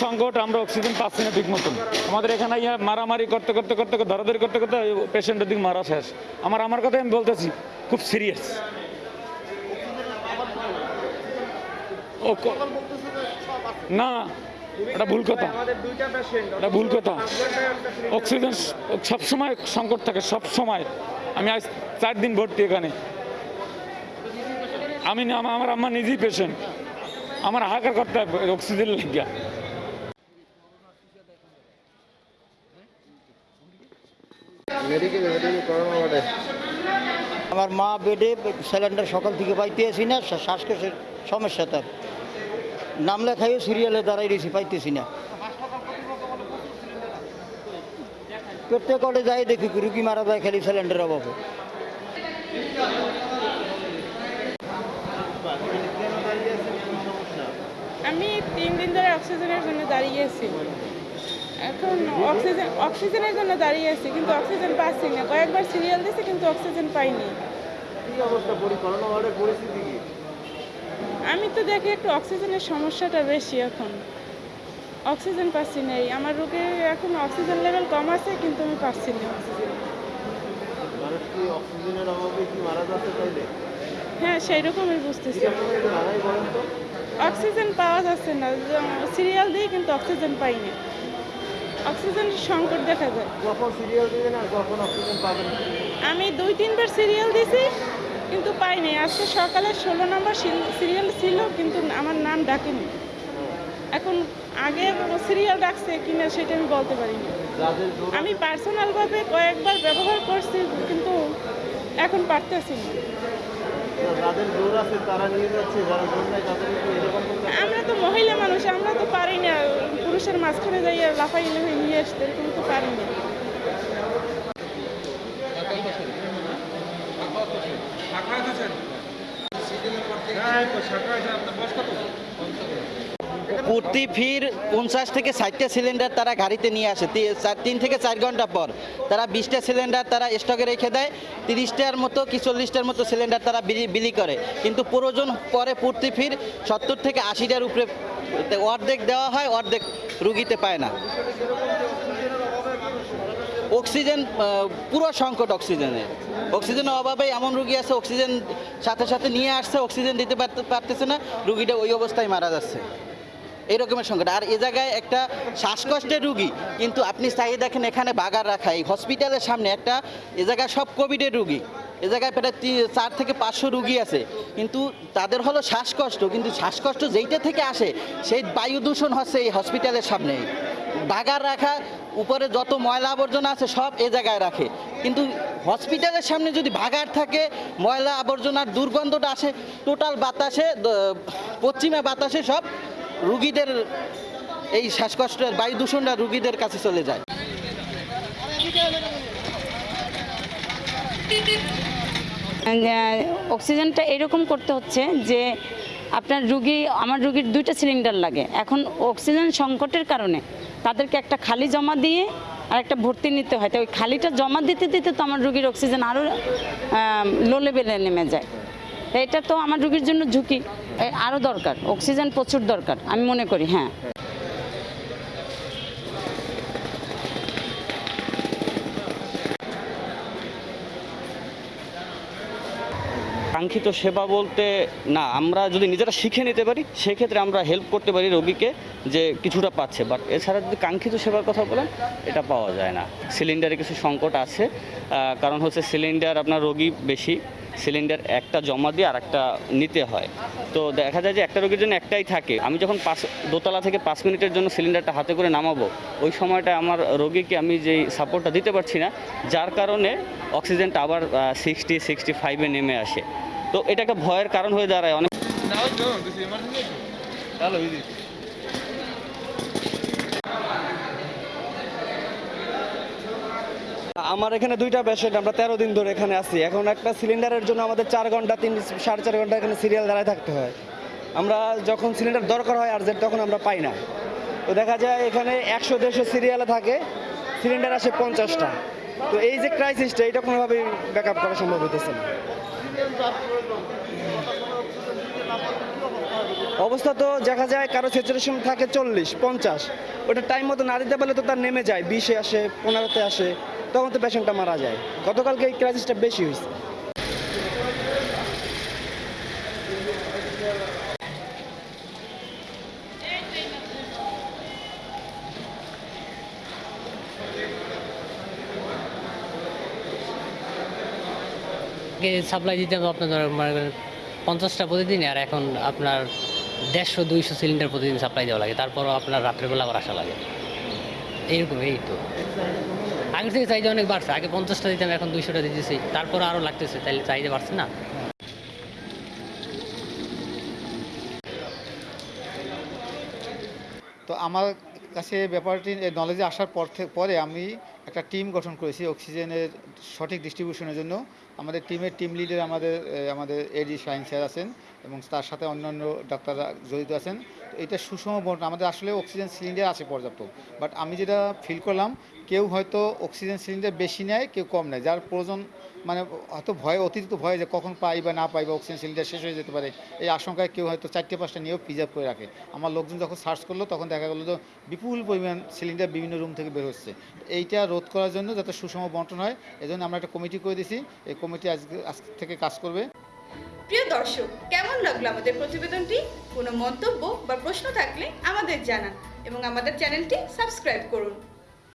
সংকট আমরা অক্সিজেন পাচ্ছি না ঠিক মতন। আমাদের এখানে ইয়া মারামারি করতে করতে করতে ধরাধরি করতে করতে পেশেন্টের দিক মারা শেষ। আমার আমার কথা আমি বলতেছি, খুব সিরিয়াস না, এটা ভুল কথা। এটা ভুল কথা। অক্সিজেন সবসময় সংকট থাকে, সব সময়। আমি আজ চার দিন ভর্তি এখানে। আমি আমার- আমার নিজেই পেশেন্ট আমার হাহাকার করতে হবে অক্সিজেন লাগিয়া। আমার মা বেডে সিলিন্ডার সকাল থেকে পাইতেছি না শ্বা- শ্বাসকষ্টের সমস্যা তার। নাম লেখাইও সিরিয়ালে দাঁড়াই রয়েছি পাইতেছি না। প্রত্যেক অর্ডে যাই দেখি রুগী মারা যায় খালি সিলিন্ডার অভাবে। আমি তিন দিন ধরে অক্সিজেনের জন্য দাঁড়িয়ে আছি। এখন অক্সিজেন অক্সিজেনের জন্য দাঁড়িয়ে আছি কিন্তু অক্সিজেন পাচ্ছি না। কয়েকবার সিরিয়াল দিয়েছি কিন্তু অক্সিজেন পাইনি। আমি তো দেখি একটু অক্সিজেনের সমস্যাটা বেশি এখন। অক্সিজেন পাচ্ছি না আমার রোগীর এখন অক্সিজেন লেভেল কম আছে কিন্তু আমি পাচ্ছি না। হ্যাঁ সেই রকমই বুঝতেছি অক্সিজেন পাওয়া যাচ্ছে না সিরিয়াল দিয়ে কিন্তু অক্সিজেন পাইনি অক্সিজেনের সংকট দেখা যায়। কখন সিরিয়াল দিবেন আর কখন অক্সিজেন পাবেন? আমি দুই তিনবার সিরিয়াল দিছি কিন্তু পাইনি আজকে সকালে ষোলো নম্বর সিরিয়াল ছিল কিন্তু আমার নাম ডাকেনি। এখন আগে সিরিয়াল ডাকছে কিনা সেটা আমি বলতে পারিনি। আমি পার্সোনালভাবে কয়েকবার ব্যবহার করছি কিন্তু এখন পারতেছি না। আমরা তো মহিলা মানুষ আমরা তো পারি না পুরুষের মাঝখানে যাই আর লাফাই লাফাই নিয়ে আসতে এরকম তো পারি না। প্রতি ফির পঞ্চাশ থেকে ষাটটা সিলিন্ডার তারা গাড়িতে নিয়ে আসে। তিন থেকে চার ঘণ্টা পর তারা বিশটা সিলিন্ডার তারা স্টকে রেখে দেয়। তিরিশটার মতো কি চল্লিশটার মতো সিলিন্ডার তারা বিলি- করে। কিন্তু প্রয়োজন পরে প্রতি ফির সত্তর থেকে আশিটার উপরে অর্ধেক দেওয়া হয়, অর্ধেক রুগীতে পায় না। অক্সিজেন পুরো সংকট অক্সিজেনের অক্সিজেনের অভাবে এমন রুগী আছে, অক্সিজেন সাথে সাথে নিয়ে আসছে, অক্সিজেন দিতে পারতে- পারতেছে না, রুগীটা ওই অবস্থায় মারা যাচ্ছে। এই রকমের সংকট। আর এ জায়গায় একটা শ্বাসকষ্টের রুগী, কিন্তু আপনি চাই দেখেন এখানে বাগার রাখা। এই হসপিটালের সামনে একটা, এ জায়গায় সব কোভিডের রুগী। এ জায়গায় প্রায় চার থেকে পাঁচশো রুগী আছে। কিন্তু তাদের হলো শ্বাসকষ্ট, কিন্তু শ্বাসকষ্ট যেইটা থেকে আসে, সেই বায়ু দূষণ হচ্ছে এই হসপিটালের সামনেই বাগার রাখা, উপরে যত ময়লা আবর্জনা আছে সব এ জায়গায় রাখে। কিন্তু হসপিটালের সামনে যদি ভাগার থাকে, ময়লা আবর্জনার দুর্গন্ধটা আসে, টোটাল বাতাসে পশ্চিমা বাতাসে সব রুগীদের এই শ্বাসকষ্টের বায়ু দূষণটা রুগীদের কাছে চলে যায়। অক্সিজেনটা এরকম করতে হচ্ছে যে আপনার রুগী, আমার রুগীর দুইটা সিলিন্ডার লাগে। এখন অক্সিজেন সংকটের কারণে তাদেরকে একটা খালি জমা দিয়ে আর একটা ভর্তি নিতে হয়। তো ওই খালিটা জমা দিতে দিতে তো আমার রুগীর অক্সিজেন আরও লো লেভেলে নেমে যায়। এটা তো আমার রোগীর জন্য ঝুঁকি। আরও দরকার। অক্সিজেন প্রচুর দরকার, আমি মনে করি হ্যাঁ। কাঙ্ক্ষিত সেবা বলতে, না, আমরা যদি নিজেরা শিখে নিতে পারি, সেক্ষেত্রে আমরা হেল্প করতে পারি রোগীকে যে কিছুটা পাচ্ছে। বাট এছাড়া যদি কাঙ্ক্ষিত সেবার কথা বলেন, এটা পাওয়া যায় না। সিলিন্ডারে কিছু সংকট আছে। কারণ হচ্ছে সিলিন্ডার আপনার রোগী বেশি। সিলিন্ডার একটা জমা দিয়ে আর একটা নিতে হয়। তো দেখা যায় যে একটা রোগীর জন্য একটাই থাকে। আমি যখন পাঁচ দোতলা থেকে পাঁচ মিনিটের জন্য সিলিন্ডারটা হাতে করে নামাবো ওই সময়টা আমার রোগীকে আমি যেই সাপোর্টটা দিতে পারছি না যার কারণে অক্সিজেনটা আবার সিক্সটি সিক্সটি ফাইভে নেমে আসে। তো এটা একটা ভয়ের কারণ হয়ে দাঁড়ায় অনেক আমার এখানে দুইটা পেশেন্ট আমরা তেরো দিন ধরে এখানে আছি। এখন একটা সিলিন্ডারের জন্য আমাদের চার ঘণ্টা, তিন, সাড়ে চার ঘণ্টা এখানে সিরিয়াল দাঁড়ায় থাকতে হয়। আমরা যখন সিলিন্ডার দরকার হয় আর্জেন্ট তখন আমরা পাই না। তো দেখা যায় এখানে একশো, দেড়শো সিরিয়ালে থাকে সিলিন্ডার আসে পঞ্চাশটা। তো এই যে ক্রাইসিসটা এটা কোনোভাবেই ব্যাক আপ করা সম্ভব হতেছে না। অবস্থা তো দেখা যায় কারও স্যাচুরেশন থাকে চল্লিশ, পঞ্চাশ। ওটা টাইম মতো না দিতে পারলে তো তার নেমে যায়, বিশে আসে, পনেরোতে আসে, তখন তো পেশেন্টটা মারা যায়। গতকালকে এই ক্রাইসিসটা বেশি হয়েছে। সাপ্লাই দিতে হবে আপনার মনে পঞ্চাশটা প্রতিদিন আর এখন আপনার দেড়শো, দুইশো সিলিন্ডার প্রতিদিন সাপ্লাই দেওয়া লাগে। তারপরও আপনার রাত্রেবেলা আবার আসা লাগে। এইরকম, এই তো। আগের থেকে চাহিদা অনেক বাড়ছে। আগে পঞ্চাশটা দিতাম, এখন দুইশোটা দিতেছি। তারপর আরও লাগতেছে তাহলে চাহিদা বাড়ছে না? তো আমার কাছে ব্যাপারটি নলেজে আসার পর পরে আমি একটা টিম গঠন করেছি অক্সিজেনের সঠিক ডিস্ট্রিবিউশনের জন্য। আমাদের টিমের টিম লিডার আমাদের আমাদের এডি শাহিন স্যার আছেন এবং তার সাথে অন্যান্য ডাক্তাররা জড়িত আছেন। এটা সুষম বন্টন। আমাদের আসলে অক্সিজেন সিলিন্ডার আছে পর্যাপ্ত। বাট আমি যেটা ফিল করলাম, কেউ হয়তো অক্সিজেন সিলিন্ডার বেশি নেয়, কেউ কম নেয়। যার প্রয়োজন মানে হয়তো ভয়, অতিরিক্ত ভয় যে কখন পাই বা না পাই বা অক্সিজেন সিলিন্ডার শেষ হয়ে যেতে পারে, এই আশঙ্কায় কেউ হয়তো চারটে, পাঁচটা নিয়েও প্রিজার্ভ করে রাখে। আমার লোকজন যখন সার্চ করল, তখন দেখা গেলো যে বিপুল পরিমাণ সিলিন্ডার বিভিন্ন রুম থেকে বের হচ্ছে। এইটা রোধ করার জন্য যাতে সুষম বন্টন হয়, এজন্য আমরা একটা কমিটি করে দিছি এই কমিটি আজকে, আজ থেকে কাজ করবে। প্রিয় দর্শক, কেমন লাগল আমাদের প্রতিবেদনটি? কোনো মন্তব্য বা প্রশ্ন থাকলে আমাদের জানান এবং আমাদের চ্যানেলটি সাবস্ক্রাইব করুন।